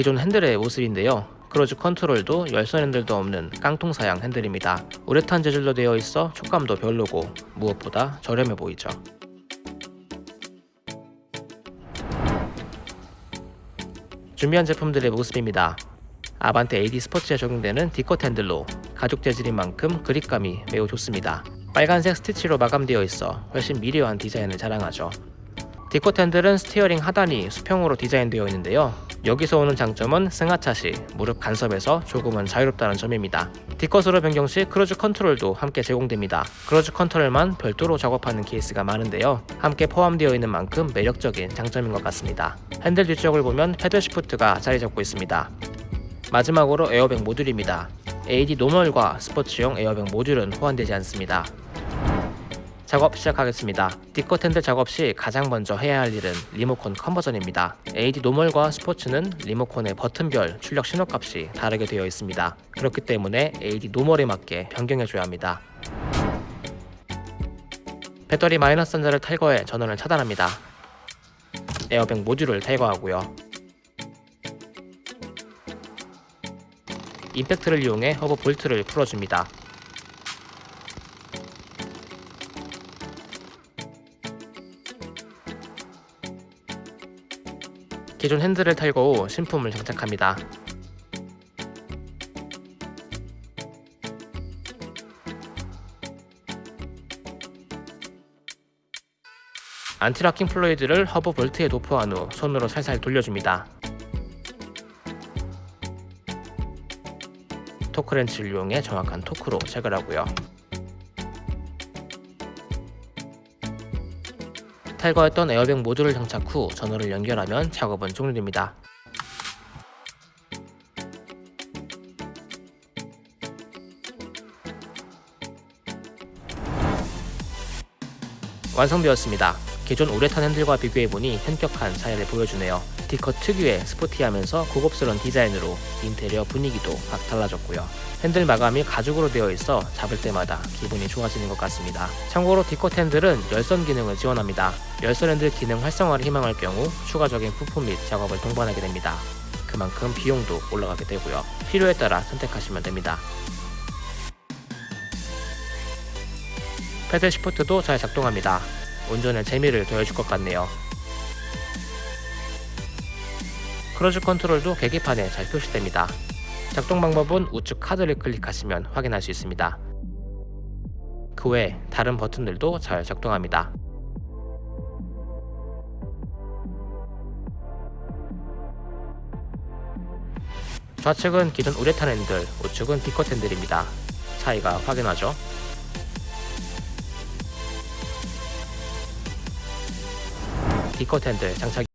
기존 핸들의 모습인데요. cruise control도 열선 핸들도 없는 깡통 사양 핸들입니다. 우레탄 재질로 되어 있어 촉감도 별로고 무엇보다 저렴해 보이죠. 준비한 제품들의 모습입니다. 아반떼 AD 스포츠에 적용되는 D컷 핸들로 가죽 재질인 만큼 그립감이 매우 좋습니다. 빨간색 스티치로 마감되어 있어 훨씬 미려한 디자인을 자랑하죠. D컷 핸들은 steering 하단이 수평으로 디자인되어 있는데요. 여기서 오는 장점은 승하차 시 무릎 간섭에서 조금은 자유롭다는 점입니다. D컷으로 변경 시 cruise control도 함께 제공됩니다. cruise control만 별도로 작업하는 케이스가 많은데요. 함께 포함되어 있는 만큼 매력적인 장점인 것 같습니다. 핸들 뒤쪽을 보면 paddle shift가 자리 잡고 있습니다. 마지막으로 에어백 모듈입니다. AD normal과 스포츠용 에어백 모듈은 호환되지 않습니다. 작업 시작하겠습니다. 핸들 작업 시 가장 먼저 해야 할 일은 리모컨 conversion입니다. AD normal과 스포츠는 리모컨의 버튼별 출력 신호값이 다르게 되어 있습니다. 그렇기 때문에 AD normal에 맞게 변경해줘야 합니다. 배터리 마이너스 단자를 탈거해 전원을 차단합니다. 에어백 모듈을 탈거하고요. 임팩트를 이용해 허브 볼트를 풀어줍니다. 기존 핸들을 탈거 후 신품을 장착합니다. anti-locking fluid를 허브 볼트에 도포한 후 손으로 살살 돌려줍니다. 토크렌치를 이용해 정확한 토크로 체결하고요. 탈거했던 에어백 모듈을 장착 후 전원을 연결하면 작업은 종료됩니다. 완성되었습니다. 기존 우레탄 핸들과 비교해보니 현격한 차이를 보여주네요. D컷 특유의 스포티하면서 고급스러운 디자인으로 인테리어 분위기도 확 달라졌고요. 핸들 마감이 가죽으로 되어 있어 잡을 때마다 기분이 좋아지는 것 같습니다. 참고로 D컷 핸들은 열선 기능을 지원합니다. 열선 핸들 기능 활성화를 희망할 경우 추가적인 부품 및 작업을 동반하게 됩니다. 그만큼 비용도 올라가게 되고요. 필요에 따라 선택하시면 됩니다. paddle shift도 잘 작동합니다. 운전에 재미를 더해줄 것 같네요. cruise control도 계기판에 잘 표시됩니다. 작동 방법은 우측 카드를 클릭하시면 확인할 수 있습니다. 그 외 다른 버튼들도 잘 작동합니다. 좌측은 기존 우레탄 핸들, 우측은 D컷 핸들입니다. 차이가 확인하죠? D컷 핸들 장착